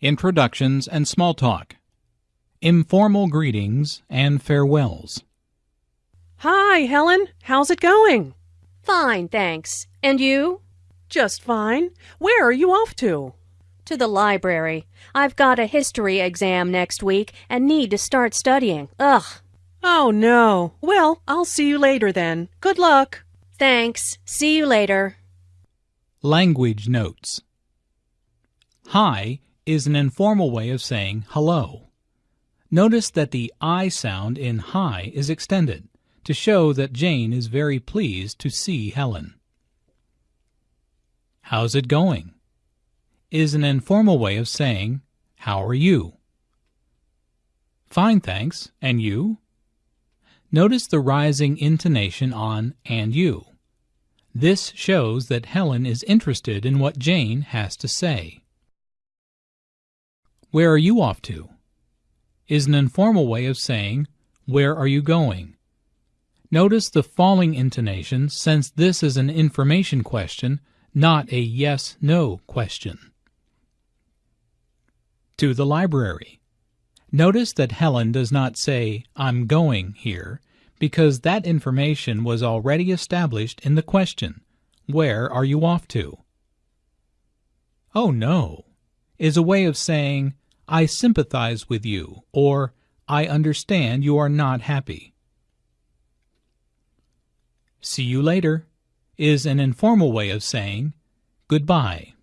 introductions and small talk, informal greetings and farewells. Hi, Helen. How's it going? Fine, thanks. And you? Just fine. Where are you off to? To the library. I've got a history exam next week and need to start studying. Ugh. Oh, no. Well, I'll see you later then. Good luck. Thanks. See you later. Language notes. Hi is an informal way of saying hello. Notice that the I sound in hi is extended to show that Jane is very pleased to see Helen. How's it going? is an informal way of saying how are you? Fine, thanks. And you? Notice the rising intonation on and you. This shows that Helen is interested in what Jane has to say. Where are you off to? is an informal way of saying where are you going? Notice the falling intonation since this is an information question, not a yes-no question. To the library. Notice that Helen does not say, I'm going here, because that information was already established in the question, Where are you off to? Oh no, is a way of saying, I sympathize with you, or I understand you are not happy. See you later is an informal way of saying goodbye.